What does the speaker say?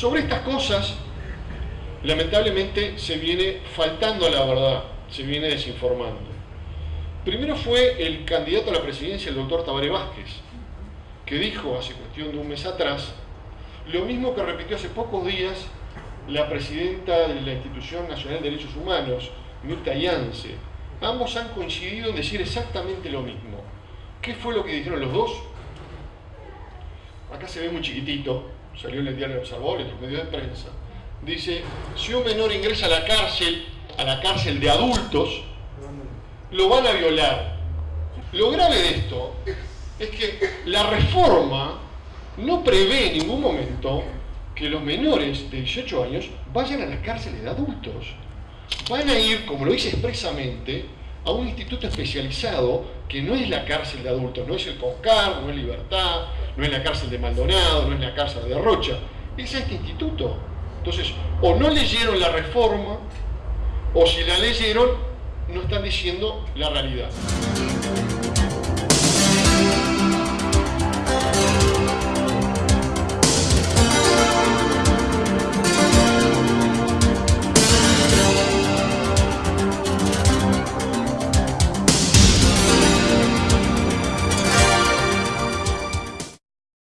Sobre estas cosas, lamentablemente se viene faltando a la verdad, se viene desinformando. Primero fue el candidato a la presidencia, el doctor Tabaré Vázquez, que dijo hace cuestión de un mes atrás lo mismo que repitió hace pocos días la presidenta de la Institución Nacional de Derechos Humanos, Mirta Yance. Ambos han coincidido en decir exactamente lo mismo. ¿Qué fue lo que dijeron los dos? Acá se ve muy chiquitito, salió en el diario Observador, en los medios de prensa. Dice, si un menor ingresa a la cárcel, a la cárcel de adultos, lo van a violar. Lo grave de esto es que la reforma no prevé en ningún momento que los menores de 18 años vayan a las cárceles de adultos. Van a ir, como lo dice expresamente, a un instituto especializado que no es la cárcel de adultos, no es el CONCAR, no es Libertad, no es la cárcel de Maldonado, no es la cárcel de Rocha, es este instituto. Entonces, o no leyeron la reforma, o si la leyeron, no están diciendo la realidad.